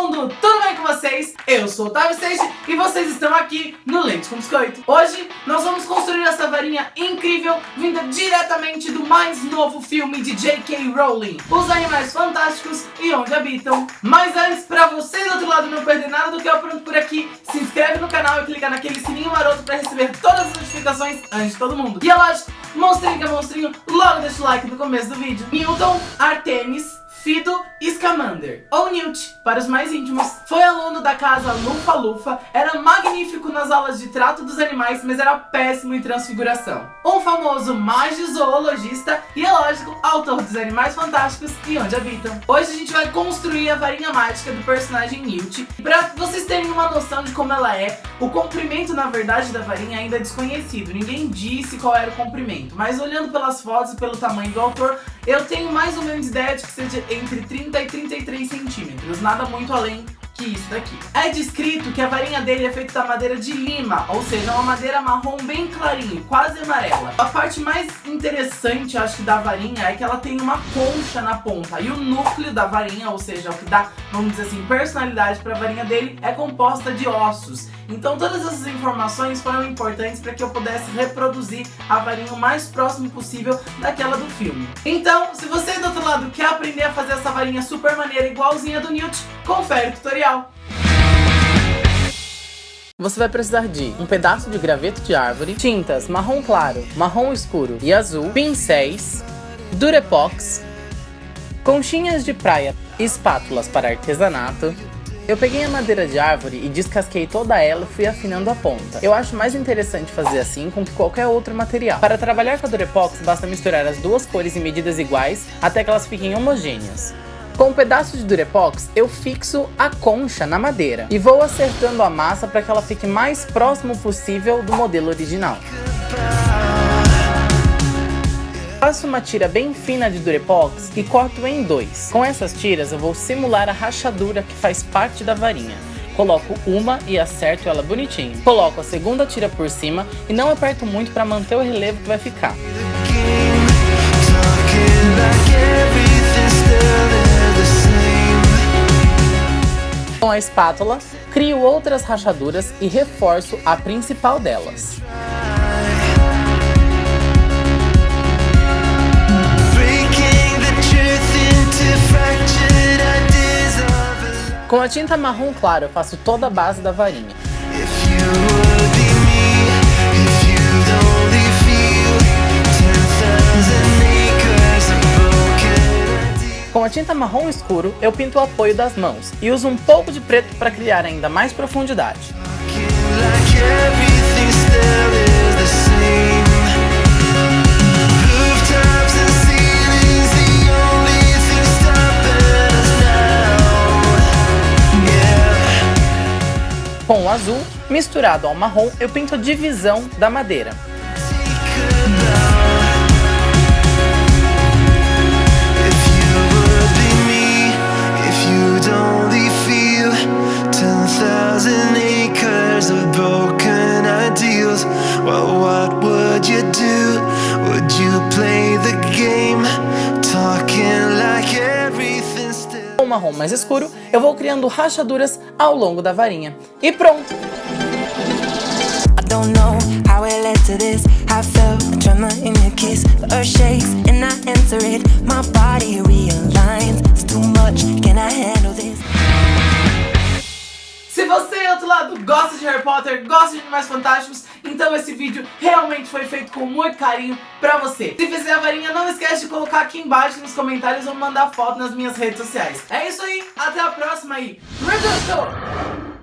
mundo! Tudo bem com vocês? Eu sou o Otávio Seixas e vocês estão aqui no Leite com Biscoito. Hoje nós vamos construir essa varinha incrível vinda diretamente do mais novo filme de J.K. Rowling, Os Animais Fantásticos e Onde Habitam. Mas antes, pra vocês do outro lado não perder nada do que eu aprendo por aqui, se inscreve no canal e clica naquele sininho maroto pra receber todas as notificações antes de todo mundo. E é lógico, monstrinho que é monstrinho, logo deixa o like no começo do vídeo. Newton, Artemis, Fido Scamander, ou Newt, para os mais íntimos. Foi aluno da casa Lufa Lufa, era magnífico nas aulas de trato dos animais, mas era péssimo em transfiguração. Um famoso magiozoologista e, é lógico, autor dos Animais Fantásticos e Onde Habitam. Hoje a gente vai construir a varinha mágica do personagem Newt. Para vocês terem uma noção de como ela é, o comprimento, na verdade, da varinha ainda é desconhecido. Ninguém disse qual era o comprimento, mas olhando pelas fotos e pelo tamanho do autor, eu tenho mais ou menos ideia de que seja entre 30 e 33 centímetros, nada muito além que isso daqui. É descrito que a varinha dele é feita da madeira de lima, ou seja, uma madeira marrom bem clarinho, quase amarela. A parte mais interessante, acho que, da varinha é que ela tem uma concha na ponta, e o núcleo da varinha, ou seja, o que dá, vamos dizer assim, personalidade para a varinha dele, é composta de ossos. Então todas essas informações foram importantes para que eu pudesse reproduzir a varinha o mais próximo possível daquela do filme. Então, se você do outro lado quer aprender a fazer essa varinha super maneira igualzinha do Newt, confere o tutorial. Você vai precisar de um pedaço de graveto de árvore, tintas marrom claro, marrom escuro e azul, pincéis, durepox, conchinhas de praia espátulas para artesanato, eu peguei a madeira de árvore e descasquei toda ela e fui afinando a ponta. Eu acho mais interessante fazer assim com que qualquer outro material. Para trabalhar com a Durepox, basta misturar as duas cores em medidas iguais até que elas fiquem homogêneas. Com um pedaço de Durepox, eu fixo a concha na madeira e vou acertando a massa para que ela fique mais próximo possível do modelo original. Faço uma tira bem fina de Durepox e corto em dois. Com essas tiras eu vou simular a rachadura que faz parte da varinha. Coloco uma e acerto ela bonitinho. Coloco a segunda tira por cima e não aperto muito para manter o relevo que vai ficar. Espátula, crio outras rachaduras e reforço a principal delas. Com a tinta marrom claro, eu faço toda a base da varinha. Tinta marrom escuro, eu pinto o apoio das mãos e uso um pouco de preto para criar ainda mais profundidade. Com o azul, misturado ao marrom, eu pinto a divisão da madeira. Marrom mais escuro, eu vou criando rachaduras ao longo da varinha. E pronto! Lado, gosta de Harry Potter, gosta de Animais Fantásticos, então esse vídeo realmente foi feito com muito carinho pra você. Se fizer a varinha, não esquece de colocar aqui embaixo nos comentários ou mandar foto nas minhas redes sociais. É isso aí, até a próxima aí. Reduto!